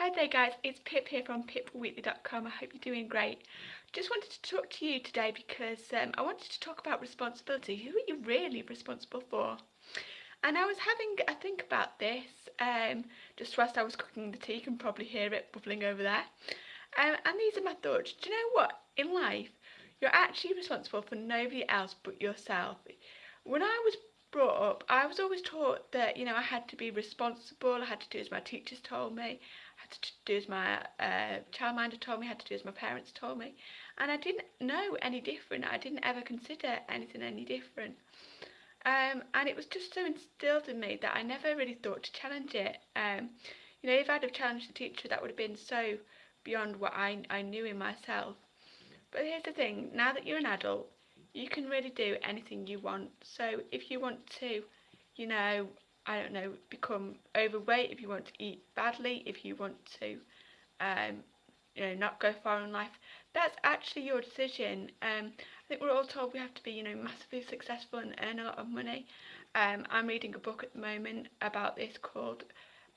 Hi there guys, it's Pip here from pipwheatley.com. I hope you're doing great. Just wanted to talk to you today because um, I wanted to talk about responsibility. Who are you really responsible for? And I was having a think about this um, just whilst I was cooking the tea. You can probably hear it bubbling over there. Um, and these are my thoughts. Do you know what? In life, you're actually responsible for nobody else but yourself. When I was brought up, I was always taught that, you know, I had to be responsible, I had to do as my teachers told me, had to do as my uh, childminder told me, had to do as my parents told me. And I didn't know any different. I didn't ever consider anything any different. Um, and it was just so instilled in me that I never really thought to challenge it. Um, you know, if I'd have challenged the teacher, that would have been so beyond what I, I knew in myself. But here's the thing, now that you're an adult, you can really do anything you want. So if you want to, you know, I don't know, become overweight, if you want to eat badly, if you want to, um, you know, not go far in life, that's actually your decision. Um, I think we're all told we have to be, you know, massively successful and earn a lot of money. Um, I'm reading a book at the moment about this called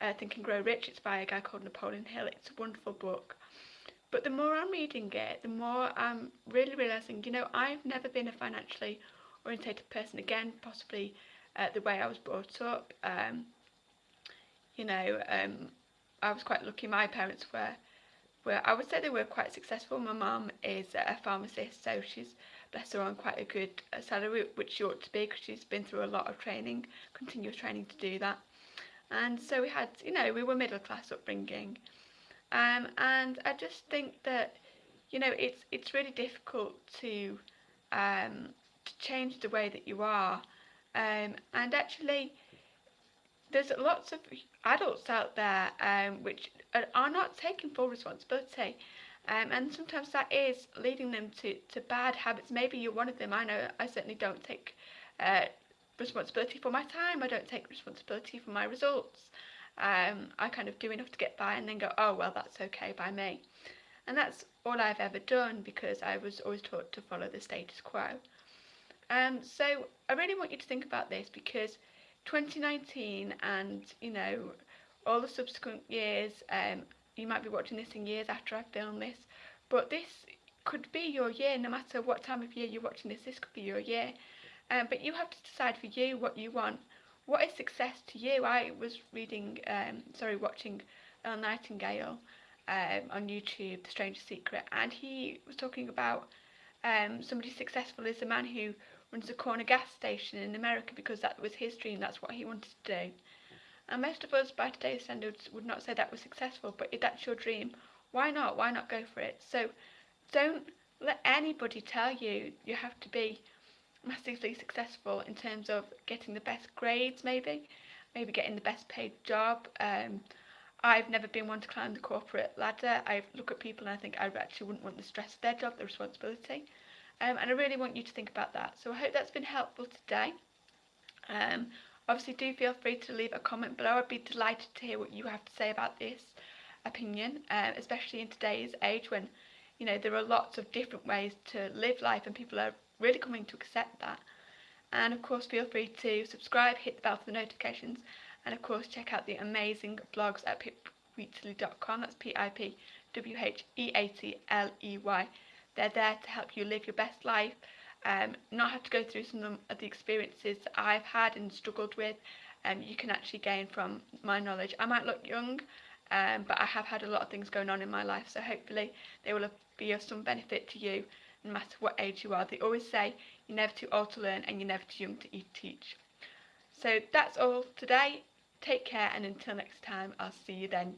uh, Think and Grow Rich. It's by a guy called Napoleon Hill. It's a wonderful book. But the more I'm reading it, the more I'm really realising, you know, I've never been a financially orientated person again, possibly uh, the way I was brought up. Um, you know, um, I was quite lucky. My parents were, were, I would say they were quite successful. My mum is a pharmacist, so she's, bless her, on quite a good uh, salary, which she ought to be because she's been through a lot of training, continuous training to do that. And so we had, you know, we were middle class upbringing. Um, and I just think that, you know, it's it's really difficult to um, to change the way that you are. Um, and actually, there's lots of adults out there um, which are not taking full responsibility. Um, and sometimes that is leading them to, to bad habits. Maybe you're one of them. I know I certainly don't take uh, responsibility for my time. I don't take responsibility for my results um, I kind of do enough to get by and then go, oh, well, that's okay by me. And that's all I've ever done because I was always taught to follow the status quo. Um, so I really want you to think about this because 2019 and, you know, all the subsequent years, um, you might be watching this in years after I've filmed this, but this could be your year no matter what time of year you're watching this, this could be your year. Um, but you have to decide for you what you want what is success to you? I was reading, um, sorry, watching Earl Nightingale um, on YouTube, The Strangest Secret, and he was talking about um, somebody successful is a man who runs a corner gas station in America because that was his dream, that's what he wanted to do. And most of us by today's standards would not say that was successful, but if that's your dream, why not? Why not go for it? So don't let anybody tell you you have to be massively successful in terms of getting the best grades maybe, maybe getting the best paid job, um, I've never been one to climb the corporate ladder. I look at people and I think I actually wouldn't want the stress of their job, the responsibility. Um, and I really want you to think about that. So I hope that's been helpful today. Um, obviously do feel free to leave a comment below. I'd be delighted to hear what you have to say about this opinion, uh, especially in today's age when you know there are lots of different ways to live life and people are really coming to accept that. And of course, feel free to subscribe, hit the bell for the notifications, and of course, check out the amazing blogs at pipwheatley.com. That's P I P W H E A T L E Y. They're there to help you live your best life, um, not have to go through some of the experiences that I've had and struggled with. Um, you can actually gain from my knowledge. I might look young, um, but I have had a lot of things going on in my life, so hopefully they will be of some benefit to you no matter what age you are. They always say you're never too old to learn and you're never too young to teach. So that's all today. Take care and until next time, I'll see you then.